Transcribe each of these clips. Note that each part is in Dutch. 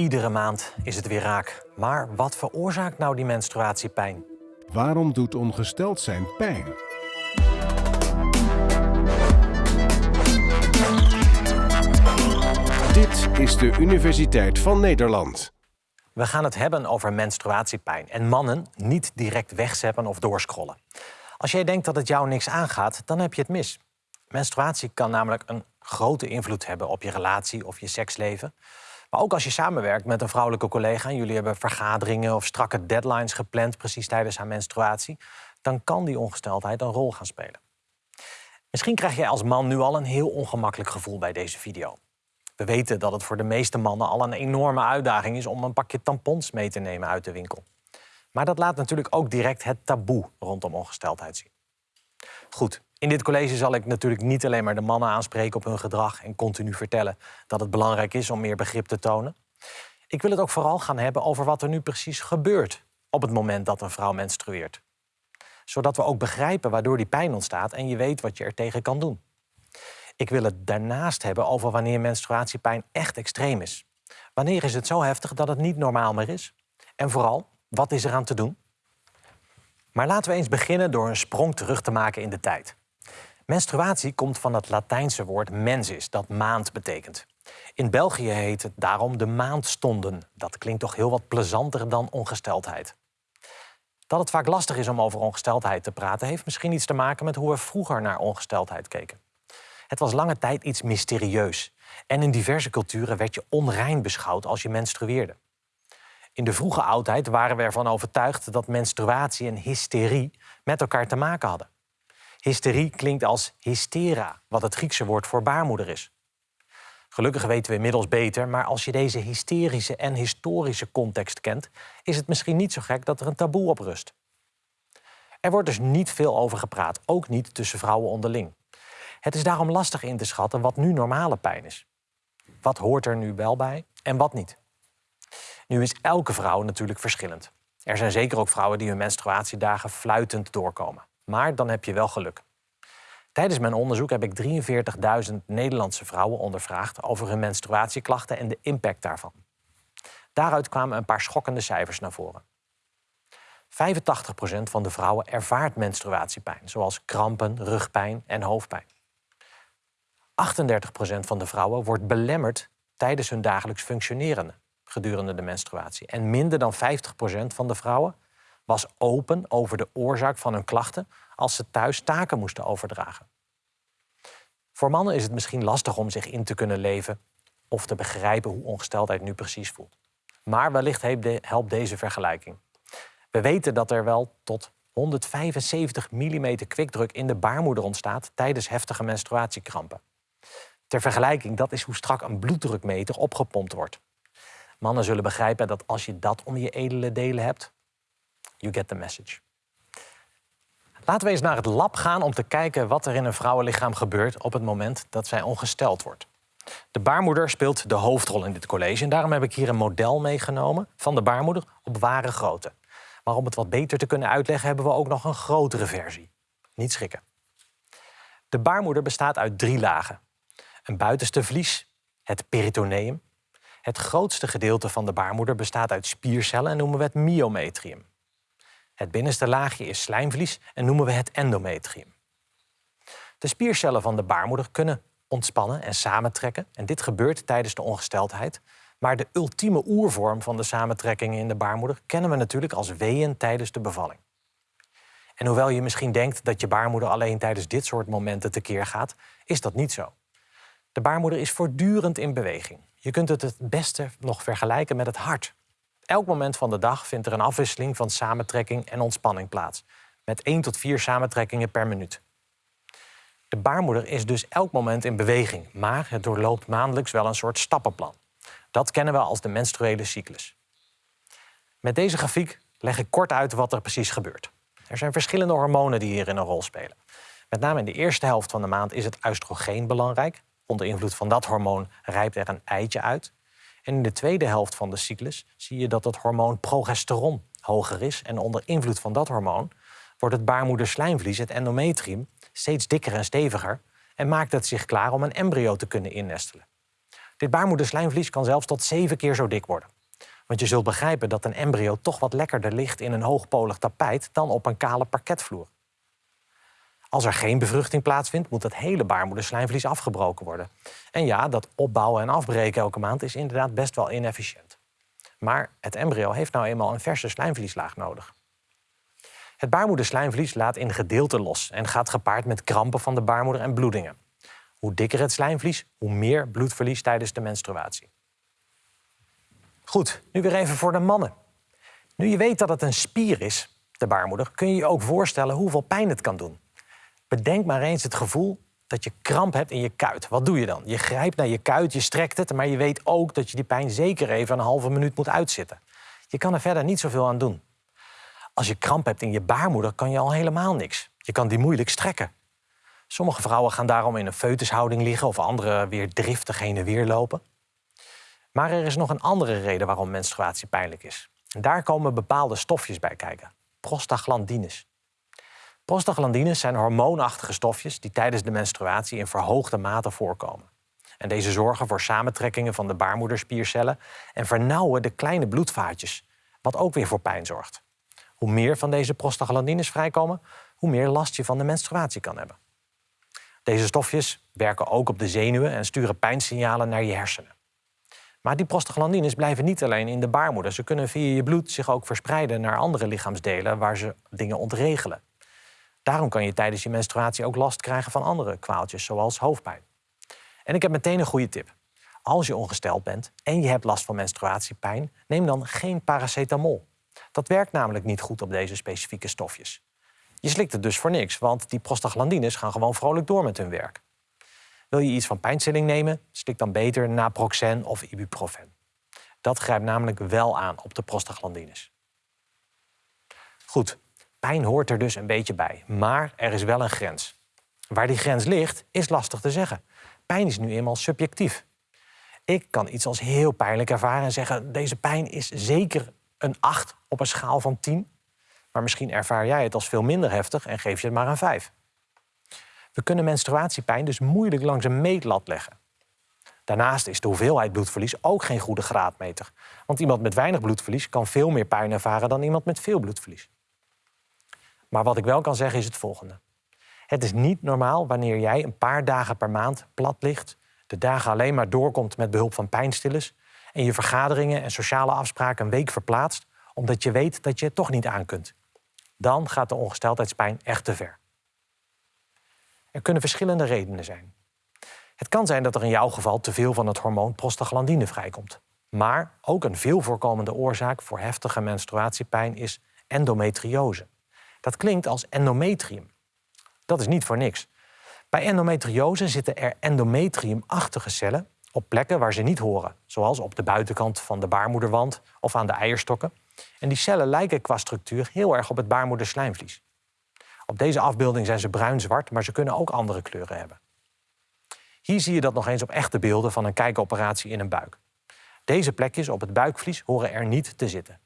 Iedere maand is het weer raak. Maar wat veroorzaakt nou die menstruatiepijn? Waarom doet ongesteld zijn pijn? Dit is de Universiteit van Nederland. We gaan het hebben over menstruatiepijn en mannen niet direct wegzeppen of doorscrollen. Als jij denkt dat het jou niks aangaat, dan heb je het mis. Menstruatie kan namelijk een grote invloed hebben op je relatie of je seksleven. Maar ook als je samenwerkt met een vrouwelijke collega en jullie hebben vergaderingen of strakke deadlines gepland precies tijdens haar menstruatie, dan kan die ongesteldheid een rol gaan spelen. Misschien krijg jij als man nu al een heel ongemakkelijk gevoel bij deze video. We weten dat het voor de meeste mannen al een enorme uitdaging is om een pakje tampons mee te nemen uit de winkel. Maar dat laat natuurlijk ook direct het taboe rondom ongesteldheid zien. Goed, in dit college zal ik natuurlijk niet alleen maar de mannen aanspreken op hun gedrag en continu vertellen dat het belangrijk is om meer begrip te tonen. Ik wil het ook vooral gaan hebben over wat er nu precies gebeurt op het moment dat een vrouw menstrueert. Zodat we ook begrijpen waardoor die pijn ontstaat en je weet wat je er tegen kan doen. Ik wil het daarnaast hebben over wanneer menstruatiepijn echt extreem is. Wanneer is het zo heftig dat het niet normaal meer is? En vooral, wat is er aan te doen? Maar laten we eens beginnen door een sprong terug te maken in de tijd. Menstruatie komt van het Latijnse woord mensis, dat maand betekent. In België heet het daarom de maandstonden. Dat klinkt toch heel wat plezanter dan ongesteldheid. Dat het vaak lastig is om over ongesteldheid te praten, heeft misschien iets te maken met hoe we vroeger naar ongesteldheid keken. Het was lange tijd iets mysterieus. En in diverse culturen werd je onrein beschouwd als je menstrueerde. In de vroege oudheid waren we ervan overtuigd dat menstruatie en hysterie met elkaar te maken hadden. Hysterie klinkt als hystera, wat het Griekse woord voor baarmoeder is. Gelukkig weten we inmiddels beter, maar als je deze hysterische en historische context kent, is het misschien niet zo gek dat er een taboe op rust. Er wordt dus niet veel over gepraat, ook niet tussen vrouwen onderling. Het is daarom lastig in te schatten wat nu normale pijn is. Wat hoort er nu wel bij en wat niet? Nu is elke vrouw natuurlijk verschillend. Er zijn zeker ook vrouwen die hun menstruatiedagen fluitend doorkomen. Maar dan heb je wel geluk. Tijdens mijn onderzoek heb ik 43.000 Nederlandse vrouwen ondervraagd over hun menstruatieklachten en de impact daarvan. Daaruit kwamen een paar schokkende cijfers naar voren. 85% van de vrouwen ervaart menstruatiepijn, zoals krampen, rugpijn en hoofdpijn. 38% van de vrouwen wordt belemmerd tijdens hun dagelijks functioneren gedurende de menstruatie. En minder dan 50% van de vrouwen was open over de oorzaak van hun klachten als ze thuis taken moesten overdragen. Voor mannen is het misschien lastig om zich in te kunnen leven of te begrijpen hoe ongesteldheid nu precies voelt. Maar wellicht helpt deze vergelijking. We weten dat er wel tot 175 mm kwikdruk in de baarmoeder ontstaat tijdens heftige menstruatiekrampen. Ter vergelijking, dat is hoe strak een bloeddrukmeter opgepompt wordt. Mannen zullen begrijpen dat als je dat om je edele delen hebt, you get the message. Laten we eens naar het lab gaan om te kijken wat er in een vrouwenlichaam gebeurt op het moment dat zij ongesteld wordt. De baarmoeder speelt de hoofdrol in dit college en daarom heb ik hier een model meegenomen van de baarmoeder op ware grootte. Maar om het wat beter te kunnen uitleggen hebben we ook nog een grotere versie. Niet schrikken. De baarmoeder bestaat uit drie lagen. Een buitenste vlies, het peritoneum. Het grootste gedeelte van de baarmoeder bestaat uit spiercellen en noemen we het myometrium. Het binnenste laagje is slijmvlies en noemen we het endometrium. De spiercellen van de baarmoeder kunnen ontspannen en samentrekken. En dit gebeurt tijdens de ongesteldheid. Maar de ultieme oervorm van de samentrekkingen in de baarmoeder kennen we natuurlijk als weeën tijdens de bevalling. En hoewel je misschien denkt dat je baarmoeder alleen tijdens dit soort momenten tekeer gaat, is dat niet zo. De baarmoeder is voortdurend in beweging. Je kunt het het beste nog vergelijken met het hart. Elk moment van de dag vindt er een afwisseling van samentrekking en ontspanning plaats. Met 1 tot 4 samentrekkingen per minuut. De baarmoeder is dus elk moment in beweging, maar het doorloopt maandelijks wel een soort stappenplan. Dat kennen we als de menstruele cyclus. Met deze grafiek leg ik kort uit wat er precies gebeurt. Er zijn verschillende hormonen die hierin een rol spelen. Met name in de eerste helft van de maand is het oestrogeen belangrijk. Onder invloed van dat hormoon rijpt er een eitje uit. En in de tweede helft van de cyclus zie je dat het hormoon progesteron hoger is. En onder invloed van dat hormoon wordt het baarmoederslijmvlies, het endometrium, steeds dikker en steviger en maakt het zich klaar om een embryo te kunnen innestelen. Dit baarmoederslijmvlies kan zelfs tot zeven keer zo dik worden. Want je zult begrijpen dat een embryo toch wat lekkerder ligt in een hoogpolig tapijt dan op een kale parketvloer. Als er geen bevruchting plaatsvindt, moet het hele baarmoederslijmvlies afgebroken worden. En ja, dat opbouwen en afbreken elke maand is inderdaad best wel inefficiënt. Maar het embryo heeft nou eenmaal een verse slijmvlieslaag nodig. Het baarmoederslijmvlies laat in gedeelten los en gaat gepaard met krampen van de baarmoeder en bloedingen. Hoe dikker het slijmvlies, hoe meer bloedverlies tijdens de menstruatie. Goed, nu weer even voor de mannen. Nu je weet dat het een spier is, de baarmoeder, kun je je ook voorstellen hoeveel pijn het kan doen. Bedenk maar eens het gevoel dat je kramp hebt in je kuit. Wat doe je dan? Je grijpt naar je kuit, je strekt het, maar je weet ook dat je die pijn zeker even een halve minuut moet uitzitten. Je kan er verder niet zoveel aan doen. Als je kramp hebt in je baarmoeder, kan je al helemaal niks. Je kan die moeilijk strekken. Sommige vrouwen gaan daarom in een foetushouding liggen of andere weer driftig heen en weer lopen. Maar er is nog een andere reden waarom menstruatie pijnlijk is. En daar komen bepaalde stofjes bij kijken. Prostaglandines. Prostaglandines zijn hormoonachtige stofjes die tijdens de menstruatie in verhoogde mate voorkomen. En deze zorgen voor samentrekkingen van de baarmoederspiercellen en vernauwen de kleine bloedvaatjes, wat ook weer voor pijn zorgt. Hoe meer van deze prostaglandines vrijkomen, hoe meer last je van de menstruatie kan hebben. Deze stofjes werken ook op de zenuwen en sturen pijnsignalen naar je hersenen. Maar die prostaglandines blijven niet alleen in de baarmoeder. Ze kunnen via je bloed zich ook verspreiden naar andere lichaamsdelen waar ze dingen ontregelen. Daarom kan je tijdens je menstruatie ook last krijgen van andere kwaaltjes, zoals hoofdpijn. En ik heb meteen een goede tip. Als je ongesteld bent en je hebt last van menstruatiepijn, neem dan geen paracetamol. Dat werkt namelijk niet goed op deze specifieke stofjes. Je slikt het dus voor niks, want die prostaglandines gaan gewoon vrolijk door met hun werk. Wil je iets van pijnstilling nemen, slik dan beter naproxen of ibuprofen. Dat grijpt namelijk wel aan op de prostaglandines. Goed, pijn hoort er dus een beetje bij, maar er is wel een grens. Waar die grens ligt, is lastig te zeggen. Pijn is nu eenmaal subjectief. Ik kan iets als heel pijnlijk ervaren en zeggen: deze pijn is zeker een 8 op een schaal van 10. Maar misschien ervaar jij het als veel minder heftig en geef je het maar een 5. We kunnen menstruatiepijn dus moeilijk langs een meetlat leggen. Daarnaast is de hoeveelheid bloedverlies ook geen goede graadmeter. Want iemand met weinig bloedverlies kan veel meer pijn ervaren dan iemand met veel bloedverlies. Maar wat ik wel kan zeggen is het volgende. Het is niet normaal wanneer jij een paar dagen per maand plat ligt, de dagen alleen maar doorkomt met behulp van pijnstillers en je vergaderingen en sociale afspraken een week verplaatst omdat je weet dat je het toch niet aan kunt. Dan gaat de ongesteldheidspijn echt te ver. Er kunnen verschillende redenen zijn. Het kan zijn dat er in jouw geval te veel van het hormoon prostaglandine vrijkomt. Maar ook een veel voorkomende oorzaak voor heftige menstruatiepijn is endometriose. Dat klinkt als endometrium. Dat is niet voor niks. Bij endometriose zitten er endometriumachtige cellen op plekken waar ze niet horen, zoals op de buitenkant van de baarmoederwand of aan de eierstokken. En die cellen lijken qua structuur heel erg op het baarmoederslijmvlies. Op deze afbeelding zijn ze bruin-zwart, maar ze kunnen ook andere kleuren hebben. Hier zie je dat nog eens op echte beelden van een kijkoperatie in een buik. Deze plekjes op het buikvlies horen er niet te zitten.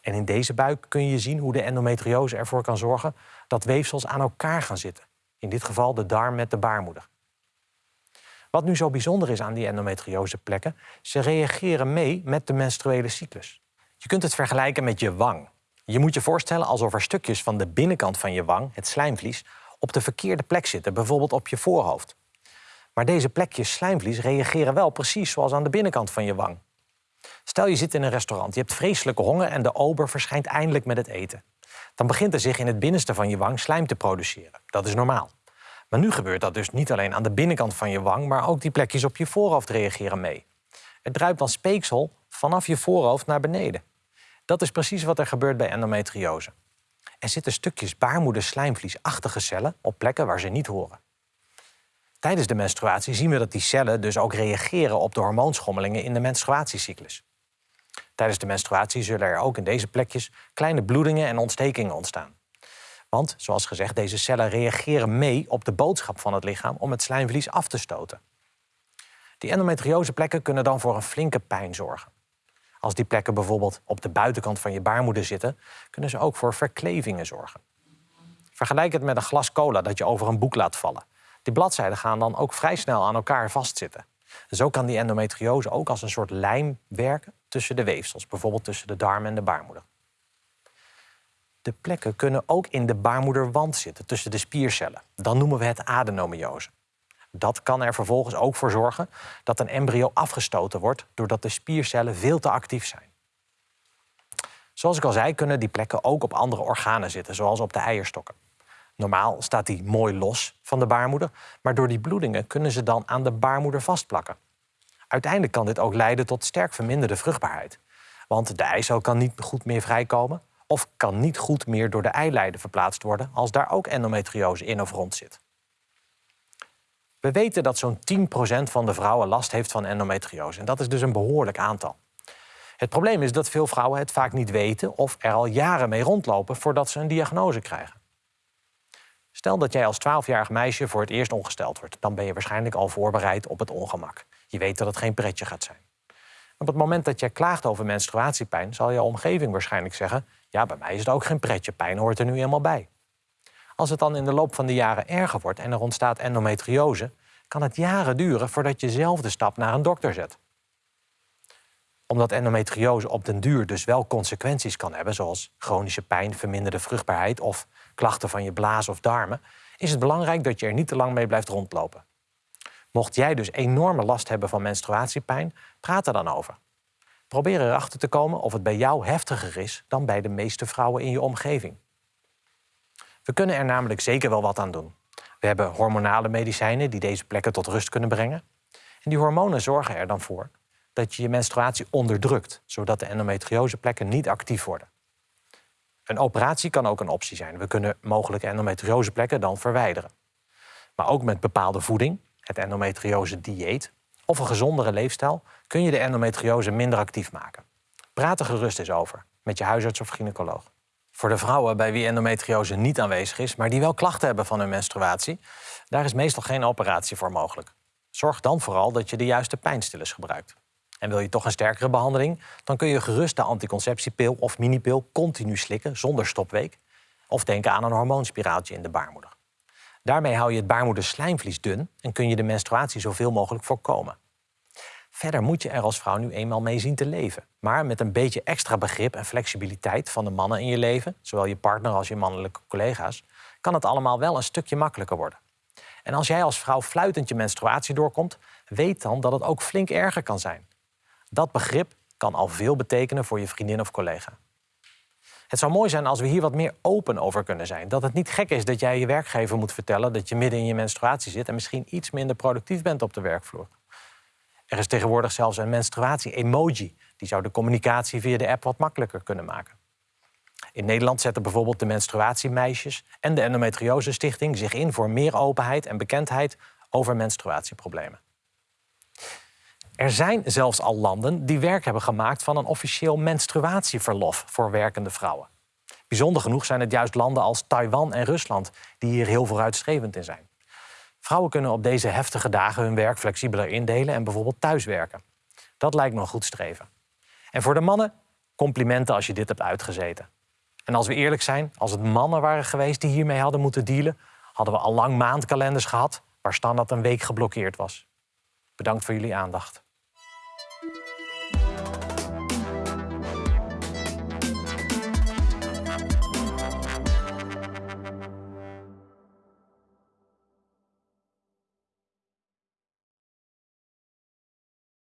En in deze buik kun je zien hoe de endometriose ervoor kan zorgen dat weefsels aan elkaar gaan zitten. In dit geval de darm met de baarmoeder. Wat nu zo bijzonder is aan die endometriose plekken, ze reageren mee met de menstruele cyclus. Je kunt het vergelijken met je wang. Je moet je voorstellen alsof er stukjes van de binnenkant van je wang, het slijmvlies, op de verkeerde plek zitten, bijvoorbeeld op je voorhoofd. Maar deze plekjes slijmvlies reageren wel precies zoals aan de binnenkant van je wang. Stel je zit in een restaurant, je hebt vreselijke honger en de ober verschijnt eindelijk met het eten. Dan begint er zich in het binnenste van je wang slijm te produceren. Dat is normaal. Maar nu gebeurt dat dus niet alleen aan de binnenkant van je wang, maar ook die plekjes op je voorhoofd reageren mee. Het druipt dan speeksel vanaf je voorhoofd naar beneden. Dat is precies wat er gebeurt bij endometriose. Er zitten stukjes baarmoederslijmvliesachtige cellen op plekken waar ze niet horen. Tijdens de menstruatie zien we dat die cellen dus ook reageren op de hormoonschommelingen in de menstruatiecyclus. Tijdens de menstruatie zullen er ook in deze plekjes kleine bloedingen en ontstekingen ontstaan. Want, zoals gezegd, deze cellen reageren mee op de boodschap van het lichaam om het slijmvlies af te stoten. Die endometrioseplekken kunnen dan voor een flinke pijn zorgen. Als die plekken bijvoorbeeld op de buitenkant van je baarmoeder zitten, kunnen ze ook voor verklevingen zorgen. Vergelijk het met een glas cola dat je over een boek laat vallen. Die bladzijden gaan dan ook vrij snel aan elkaar vastzitten. Zo kan die endometriose ook als een soort lijm werken tussen de weefsels, bijvoorbeeld tussen de darm en de baarmoeder. De plekken kunnen ook in de baarmoederwand zitten, tussen de spiercellen. Dan noemen we het adenomiose. Dat kan er vervolgens ook voor zorgen dat een embryo afgestoten wordt doordat de spiercellen veel te actief zijn. Zoals ik al zei, kunnen die plekken ook op andere organen zitten, zoals op de eierstokken. Normaal staat die mooi los van de baarmoeder, maar door die bloedingen kunnen ze dan aan de baarmoeder vastplakken. Uiteindelijk kan dit ook leiden tot sterk verminderde vruchtbaarheid. Want de eicel kan niet goed meer vrijkomen of kan niet goed meer door de eileiden verplaatst worden als daar ook endometriose in of rond zit. We weten dat zo'n 10% van de vrouwen last heeft van endometriose en dat is dus een behoorlijk aantal. Het probleem is dat veel vrouwen het vaak niet weten of er al jaren mee rondlopen voordat ze een diagnose krijgen. Stel dat jij als 12-jarig meisje voor het eerst ongesteld wordt, dan ben je waarschijnlijk al voorbereid op het ongemak. Je weet dat het geen pretje gaat zijn. Op het moment dat jij klaagt over menstruatiepijn, zal je omgeving waarschijnlijk zeggen: Ja, bij mij is het ook geen pretje, pijn hoort er nu eenmaal bij. Als het dan in de loop van de jaren erger wordt en er ontstaat endometriose, kan het jaren duren voordat je zelf de stap naar een dokter zet. Omdat endometriose op den duur dus wel consequenties kan hebben, zoals chronische pijn, verminderde vruchtbaarheid of klachten van je blaas of darmen, is het belangrijk dat je er niet te lang mee blijft rondlopen. Mocht jij dus enorme last hebben van menstruatiepijn, praat er dan over. Probeer erachter te komen of het bij jou heftiger is dan bij de meeste vrouwen in je omgeving. We kunnen er namelijk zeker wel wat aan doen. We hebben hormonale medicijnen die deze plekken tot rust kunnen brengen. En die hormonen zorgen er dan voor dat je je menstruatie onderdrukt, zodat de endometrioseplekken niet actief worden. Een operatie kan ook een optie zijn. We kunnen mogelijke endometrioseplekken dan verwijderen. Maar ook met bepaalde voeding, het endometriose-dieet of een gezondere leefstijl kun je de endometriose minder actief maken. Praat er gerust eens over met je huisarts of gynaecoloog. Voor de vrouwen bij wie endometriose niet aanwezig is, maar die wel klachten hebben van hun menstruatie, daar is meestal geen operatie voor mogelijk. Zorg dan vooral dat je de juiste pijnstillers gebruikt. En wil je toch een sterkere behandeling, dan kun je gerust de anticonceptiepil of minipil continu slikken zonder stopweek. Of denken aan een hormoonspiraaltje in de baarmoeder. Daarmee hou je het baarmoederslijmvlies dun en kun je de menstruatie zoveel mogelijk voorkomen. Verder moet je er als vrouw nu eenmaal mee zien te leven. Maar met een beetje extra begrip en flexibiliteit van de mannen in je leven, zowel je partner als je mannelijke collega's, kan het allemaal wel een stukje makkelijker worden. En als jij als vrouw fluitend je menstruatie doorkomt, weet dan dat het ook flink erger kan zijn. Dat begrip kan al veel betekenen voor je vriendin of collega. Het zou mooi zijn als we hier wat meer open over kunnen zijn. Dat het niet gek is dat jij je werkgever moet vertellen dat je midden in je menstruatie zit en misschien iets minder productief bent op de werkvloer. Er is tegenwoordig zelfs een menstruatie-emoji. Die zou de communicatie via de app wat makkelijker kunnen maken. In Nederland zetten bijvoorbeeld de menstruatiemeisjes en de Endometriose Stichting zich in voor meer openheid en bekendheid over menstruatieproblemen. Er zijn zelfs al landen die werk hebben gemaakt van een officieel menstruatieverlof voor werkende vrouwen. Bijzonder genoeg zijn het juist landen als Taiwan en Rusland die hier heel vooruitstrevend in zijn. Vrouwen kunnen op deze heftige dagen hun werk flexibeler indelen en bijvoorbeeld thuiswerken. Dat lijkt me een goed streven. En voor de mannen, complimenten als je dit hebt uitgezeten. En als we eerlijk zijn, als het mannen waren geweest die hiermee hadden moeten dealen, hadden we al lang maandkalenders gehad waar standaard een week geblokkeerd was. Bedankt voor jullie aandacht.